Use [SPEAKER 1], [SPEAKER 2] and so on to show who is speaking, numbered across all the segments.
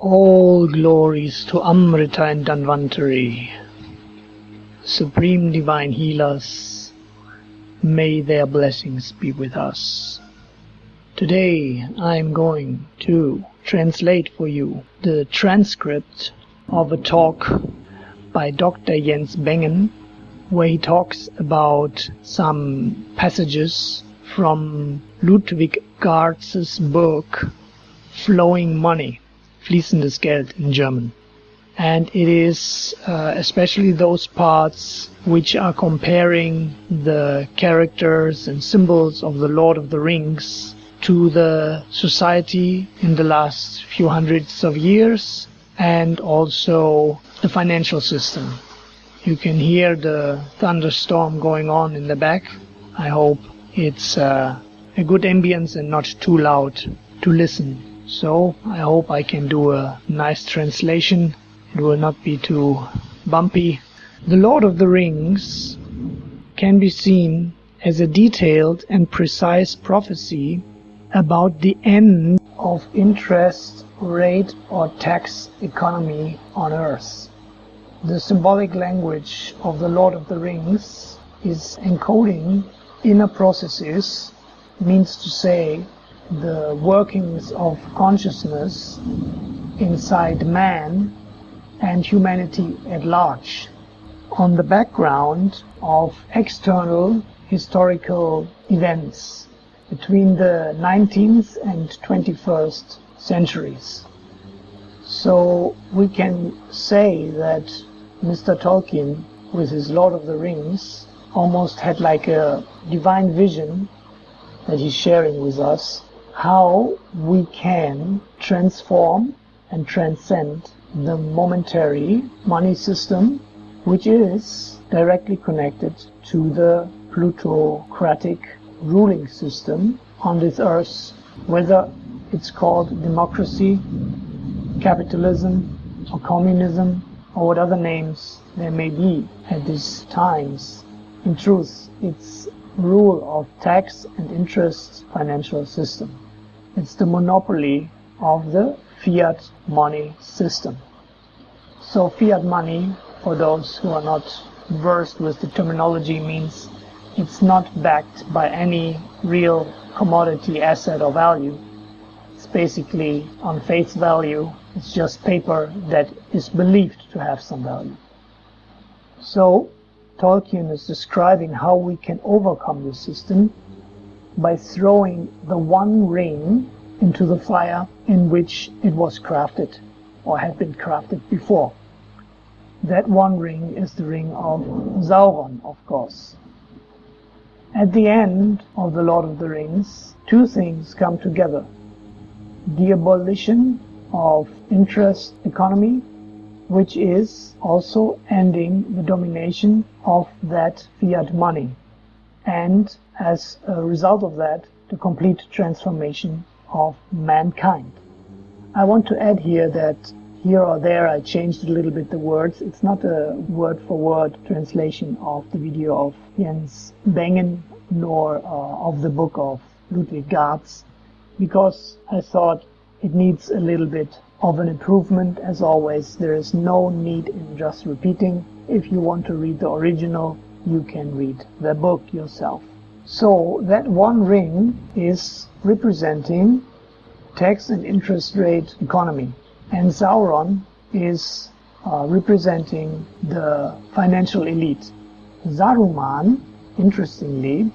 [SPEAKER 1] All glories to Amrita and Dhanvantari, Supreme Divine Healers, may their blessings be with us. Today I am going to translate for you the transcript of a talk by Dr. Jens Bengen, where he talks about some passages from Ludwig Gartz's book Flowing Money, Fließendes Geld in German. And it is uh, especially those parts which are comparing the characters and symbols of the Lord of the Rings to the society in the last few hundreds of years and also the financial system. You can hear the thunderstorm going on in the back. I hope it's uh, a good ambience and not too loud to listen. So I hope I can do a nice translation. It will not be too bumpy. The Lord of the Rings can be seen as a detailed and precise prophecy about the end of interest rate or tax economy on earth. The symbolic language of the Lord of the Rings is encoding inner processes, means to say the workings of consciousness inside man and humanity at large on the background of external historical events between the 19th and 21st centuries. So we can say that Mr. Tolkien, with his Lord of the Rings, almost had like a divine vision that he's sharing with us how we can transform and transcend the momentary money system, which is directly connected to the plutocratic ruling system on this earth, whether it's called democracy, capitalism, or communism, or what other names there may be at these times. In truth, it's rule of tax and interest financial system. It's the monopoly of the fiat money system. So fiat money, for those who are not versed with the terminology, means it's not backed by any real commodity asset or value. It's basically on face value. It's just paper that is believed to have some value. So Tolkien is describing how we can overcome this system by throwing the one ring into the fire in which it was crafted or had been crafted before. That one ring is the ring of Sauron, of course. At the end of The Lord of the Rings, two things come together. The abolition of interest economy, which is also ending the domination of that fiat money. And as a result of that, the complete transformation of mankind. I want to add here that here or there I changed a little bit the words. It's not a word for word translation of the video of Jens Bengen nor uh, of the book of Ludwig Gartz because I thought it needs a little bit of an improvement. As always, there is no need in just repeating. If you want to read the original, you can read the book yourself. So that one ring is representing tax and interest rate economy. And Sauron is uh, representing the financial elite. Saruman, interestingly,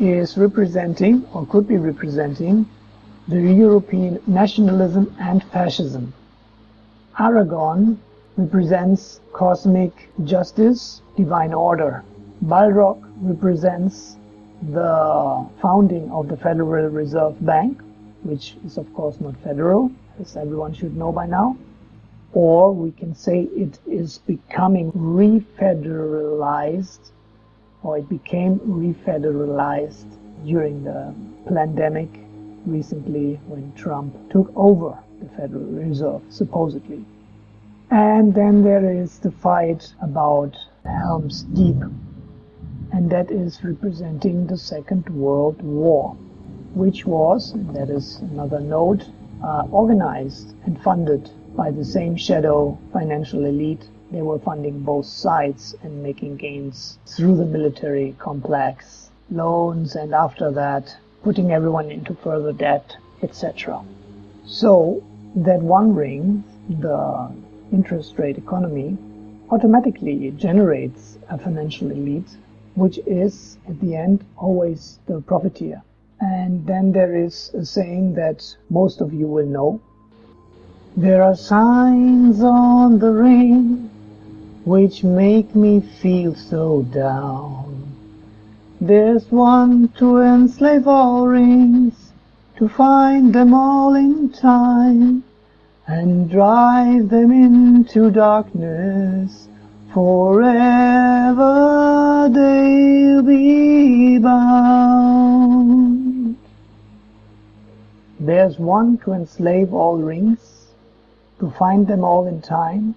[SPEAKER 1] is representing or could be representing the European nationalism and fascism. Aragorn represents cosmic justice, divine order. Balrog represents the founding of the Federal Reserve Bank, which is of course not federal, as everyone should know by now. Or we can say it is becoming refederalized, or it became refederalized during the pandemic recently when Trump took over the Federal Reserve, supposedly. And then there is the fight about Helm's Deep, and that is representing the Second World War, which was, that is another note, uh, organized and funded by the same shadow financial elite, they were funding both sides and making gains through the military complex, loans, and after that, putting everyone into further debt, etc. So, that one ring, the interest rate economy, automatically generates a financial elite, which is, at the end, always the profiteer. And then there is a saying that most of you will know. There are signs on the ring which make me feel so down. There's one to enslave all rings, to find them all in time, and drive them into darkness. Forever they'll be bound. There's one to enslave all rings, to find them all in time,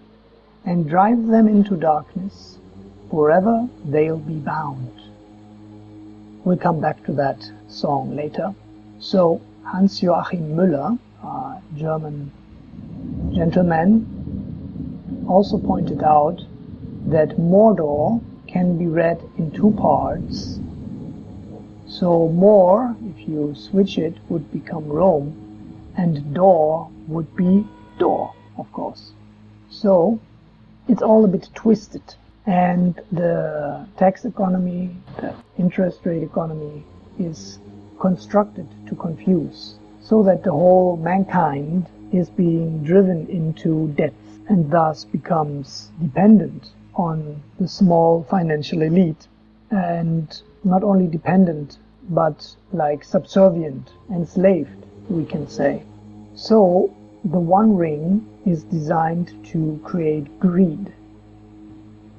[SPEAKER 1] and drive them into darkness. Forever they'll be bound. We'll come back to that song later. So Hans-Joachim Müller, a German gentleman, also pointed out that Mordor can be read in two parts. So more, if you switch it, would become Rome, and Dor would be door, of course. So it's all a bit twisted. And the tax economy, the interest rate economy is constructed to confuse so that the whole mankind is being driven into debt and thus becomes dependent on the small financial elite and not only dependent but like subservient, enslaved, we can say. So the One Ring is designed to create greed.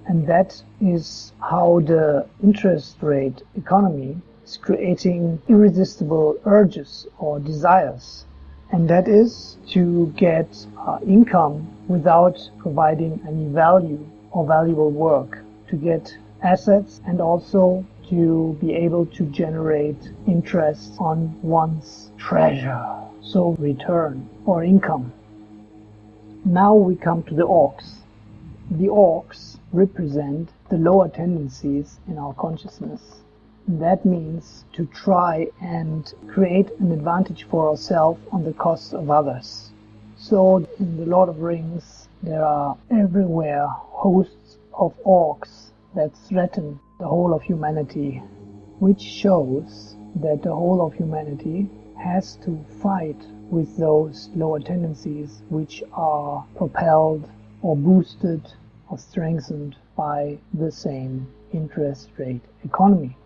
[SPEAKER 1] And that is how the interest rate economy is creating irresistible urges or desires. And that is to get uh, income without providing any value or valuable work, to get assets and also to be able to generate interest on one's treasure. So return or income. Now we come to the orcs. The orcs represent the lower tendencies in our consciousness. That means to try and create an advantage for ourselves on the cost of others. So in the Lord of Rings, there are everywhere hosts of orcs that threaten the whole of humanity, which shows that the whole of humanity has to fight with those lower tendencies which are propelled or boosted or strengthened by the same interest rate economy.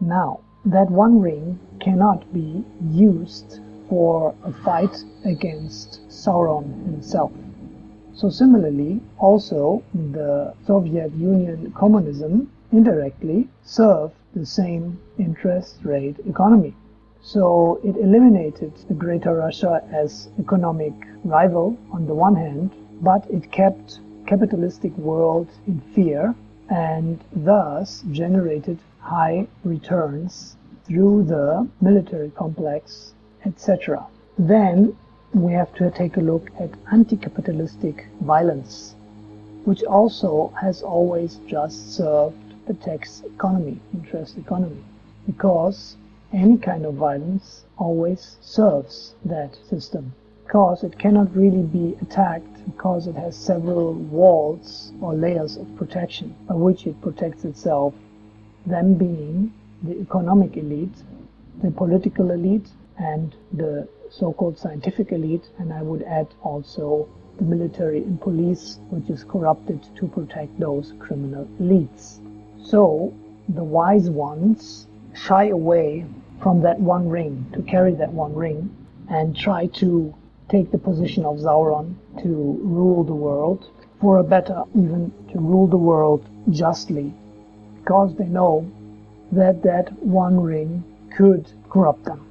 [SPEAKER 1] Now, that one ring cannot be used for a fight against Sauron himself. So similarly, also the Soviet Union communism indirectly served the same interest rate economy. So it eliminated the Greater Russia as economic rival on the one hand, but it kept capitalistic world in fear and thus generated high returns through the military complex, etc. Then we have to take a look at anti-capitalistic violence, which also has always just served the tax economy, interest economy, because any kind of violence always serves that system because it cannot really be attacked because it has several walls or layers of protection by which it protects itself, them being the economic elite, the political elite, and the so-called scientific elite, and I would add also the military and police, which is corrupted to protect those criminal elites. So, the wise ones shy away from that one ring, to carry that one ring, and try to take the position of Sauron to rule the world, for a better, even to rule the world justly, because they know that that one ring could corrupt them.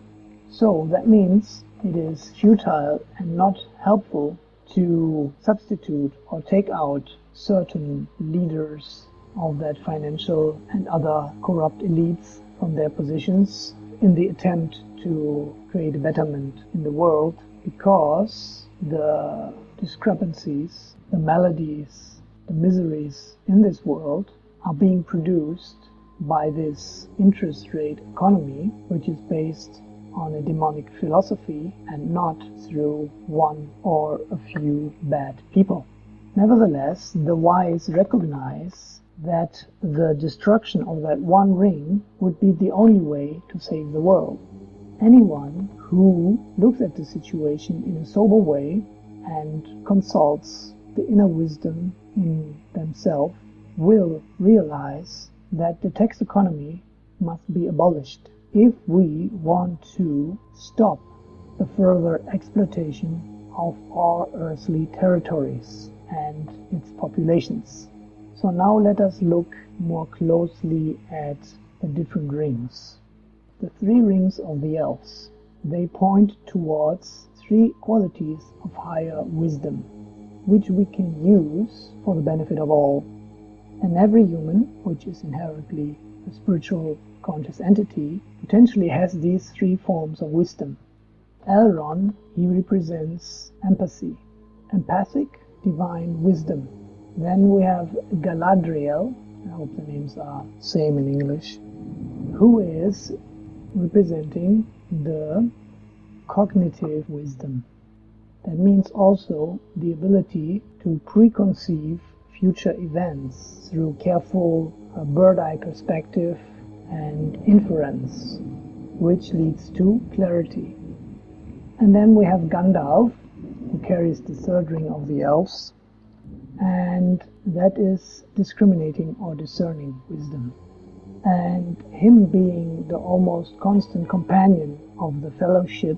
[SPEAKER 1] So that means it is futile and not helpful to substitute or take out certain leaders of that financial and other corrupt elites from their positions in the attempt to create a betterment in the world because the discrepancies, the maladies, the miseries in this world are being produced by this interest rate economy, which is based on a demonic philosophy and not through one or a few bad people. Nevertheless, the wise recognize that the destruction of that one ring would be the only way to save the world. Anyone who looks at the situation in a sober way and consults the inner wisdom in themselves will realize that the tax economy must be abolished if we want to stop the further exploitation of our earthly territories and its populations. So now let us look more closely at the different rings. The three rings of the elves, they point towards three qualities of higher wisdom, which we can use for the benefit of all. And every human, which is inherently a spiritual conscious entity, potentially has these three forms of wisdom. Elrond, he represents empathy, empathic divine wisdom. Then we have Galadriel, I hope the names are same in English, who is representing the cognitive wisdom. That means also the ability to preconceive future events through careful uh, bird eye perspective and inference, which leads to clarity. And then we have Gandalf, who carries the third ring of the elves, and that is discriminating or discerning wisdom. And him being the almost constant companion of the fellowship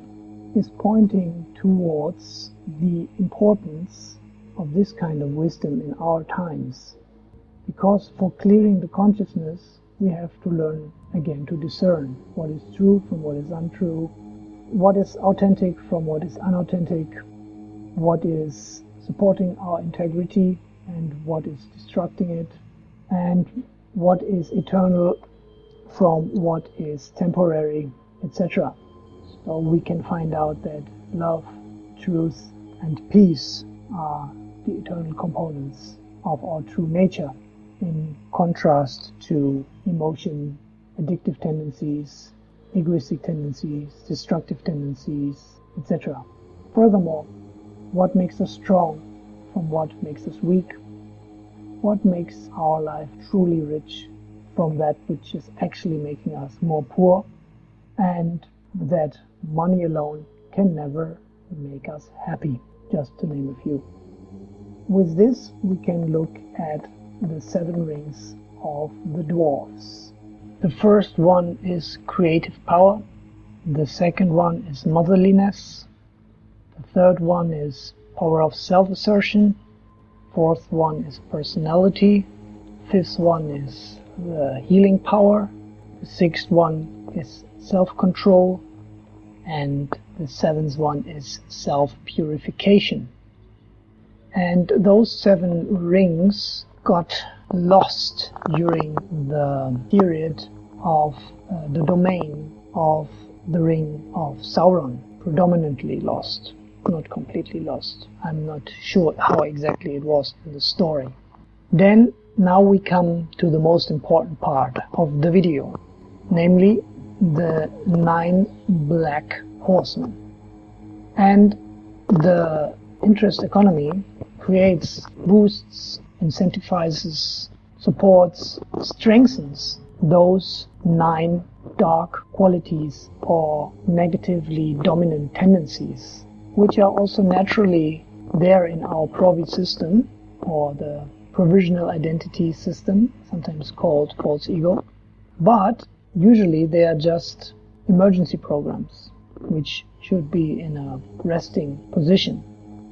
[SPEAKER 1] is pointing towards the importance of this kind of wisdom in our times. Because for clearing the consciousness, we have to learn again to discern what is true from what is untrue, what is authentic from what is unauthentic, what is supporting our integrity and what is destructing it, and what is eternal from what is temporary, etc. So we can find out that love, truth, and peace are the eternal components of our true nature, in contrast to emotion, addictive tendencies, egoistic tendencies, destructive tendencies, etc. Furthermore, what makes us strong from what makes us weak, what makes our life truly rich from that which is actually making us more poor, and that money alone can never make us happy, just to name a few. With this, we can look at the seven rings of the dwarfs. The first one is creative power, the second one is motherliness, the third one is power of self-assertion. Fourth one is personality. Fifth one is the healing power. The sixth one is self-control. And the seventh one is self-purification. And those seven rings got lost during the period of uh, the domain of the ring of Sauron predominantly lost, not completely lost. I'm not sure how exactly it was in the story. Then, now we come to the most important part of the video, namely the nine black horsemen. And the interest economy creates, boosts, incentivizes, supports, strengthens those nine dark qualities or negatively dominant tendencies, which are also naturally there in our Provi system or the provisional identity system, sometimes called false ego. But usually they are just emergency programs, which should be in a resting position.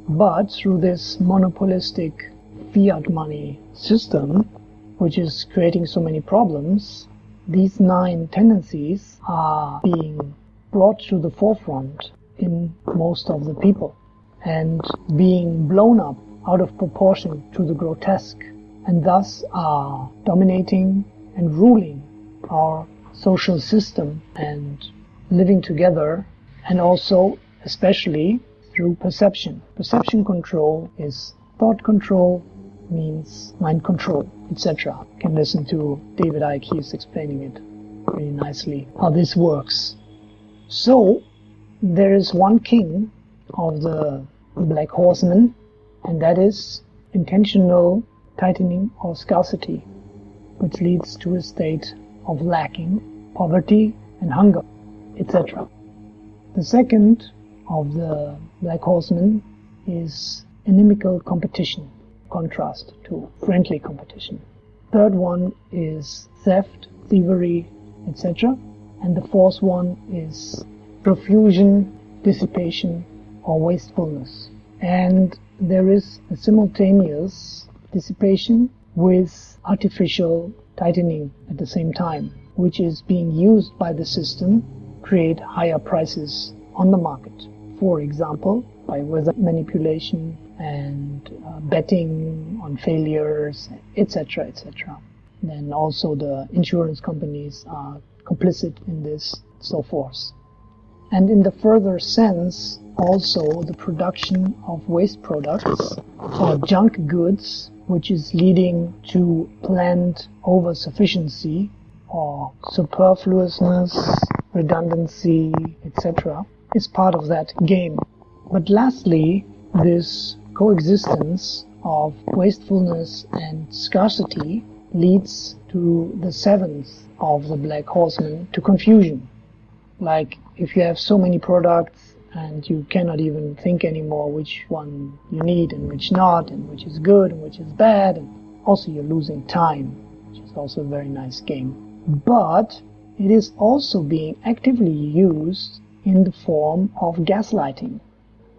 [SPEAKER 1] But through this monopolistic fiat money system, which is creating so many problems, these nine tendencies are being brought to the forefront in most of the people and being blown up out of proportion to the grotesque and thus are dominating and ruling our social system and living together and also especially through perception. Perception control is thought control, means mind control, etc. You can listen to David Icke, he's explaining it really nicely how this works. So, there is one king of the black Horsemen, and that is intentional tightening or scarcity, which leads to a state of lacking, poverty, and hunger, etc. The second of the black horsemen is inimical competition, contrast to friendly competition. Third one is theft, thievery, etc. And the fourth one is profusion, dissipation, or wastefulness. And there is a simultaneous dissipation with artificial tightening at the same time, which is being used by the system to create higher prices on the market. For example, by weather manipulation and uh, betting on failures, etc., etc. Then also the insurance companies are complicit in this, so forth. And in the further sense, also the production of waste products or junk goods, which is leading to planned over-sufficiency or superfluousness, redundancy, etc., is part of that game. But lastly, this coexistence of wastefulness and scarcity leads to the seventh of the black horseman to confusion. Like if you have so many products and you cannot even think anymore which one you need and which not and which is good and which is bad and also you're losing time, which is also a very nice game. But it is also being actively used in the form of gaslighting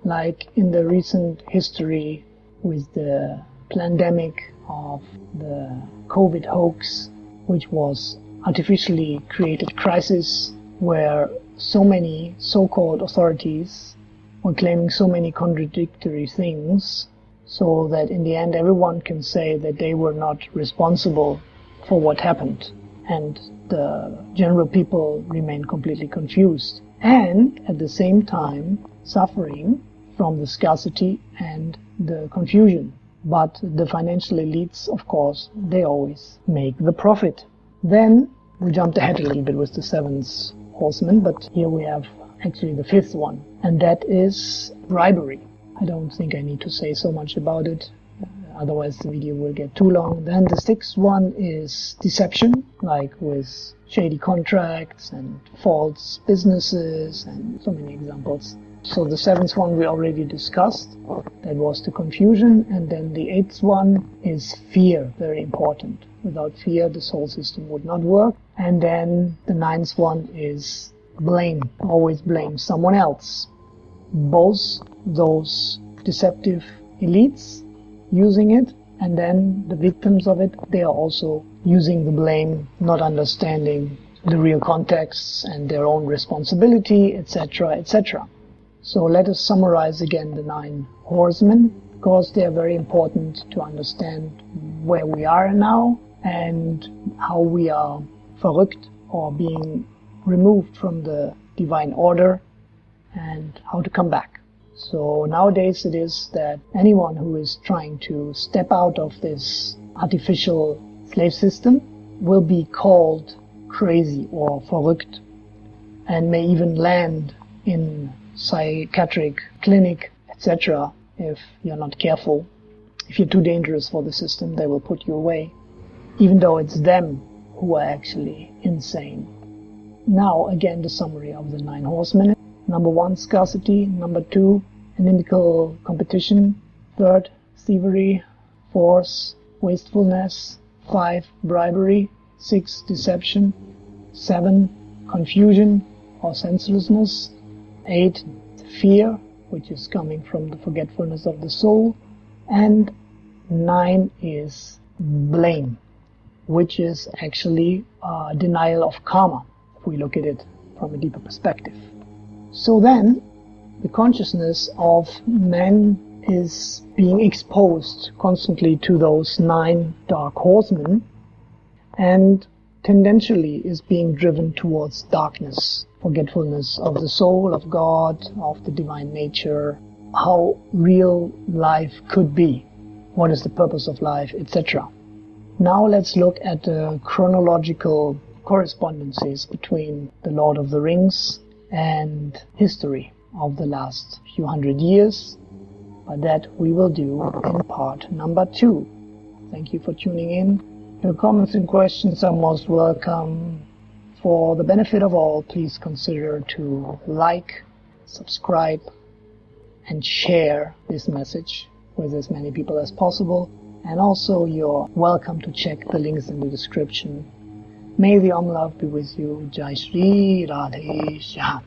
[SPEAKER 1] like in the recent history with the pandemic of the COVID hoax, which was artificially created crisis where so many so-called authorities were claiming so many contradictory things so that in the end everyone can say that they were not responsible for what happened. And the general people remain completely confused and at the same time suffering from the scarcity and the confusion. But the financial elites, of course, they always make the profit. Then we jumped ahead a little bit with the seventh horseman, but here we have actually the fifth one, and that is bribery. I don't think I need to say so much about it, otherwise the video will get too long. Then the sixth one is deception, like with shady contracts and false businesses and so many examples. So the seventh one we already discussed. That was the confusion. And then the eighth one is fear, very important. Without fear, the whole system would not work. And then the ninth one is blame. Always blame someone else. Both those deceptive elites using it and then the victims of it, they are also using the blame, not understanding the real contexts and their own responsibility, etc., etc. So let us summarize again the nine horsemen because they are very important to understand where we are now and how we are verrückt or being removed from the divine order and how to come back. So nowadays it is that anyone who is trying to step out of this artificial slave system will be called crazy or verrückt and may even land in psychiatric clinic, etc. If you're not careful, if you're too dangerous for the system, they will put you away, even though it's them who are actually insane. Now, again, the summary of the nine horsemen. Number one, scarcity. Number two, inimical competition. Third, thievery. Fourth, wastefulness. Five, bribery. Six, deception. Seven, confusion or senselessness. 8. Fear, which is coming from the forgetfulness of the soul. And 9 is blame, which is actually a denial of karma, if we look at it from a deeper perspective. So then, the consciousness of man is being exposed constantly to those nine dark horsemen and tendentially is being driven towards darkness forgetfulness of the soul, of God, of the divine nature, how real life could be, what is the purpose of life, etc. Now let's look at the chronological correspondences between The Lord of the Rings and history of the last few hundred years. But that we will do in part number two. Thank you for tuning in. Your comments and questions are most welcome. For the benefit of all, please consider to like, subscribe, and share this message with as many people as possible. And also, you're welcome to check the links in the description. May the Om Love be with you. Jai Shri Radhe Shyam.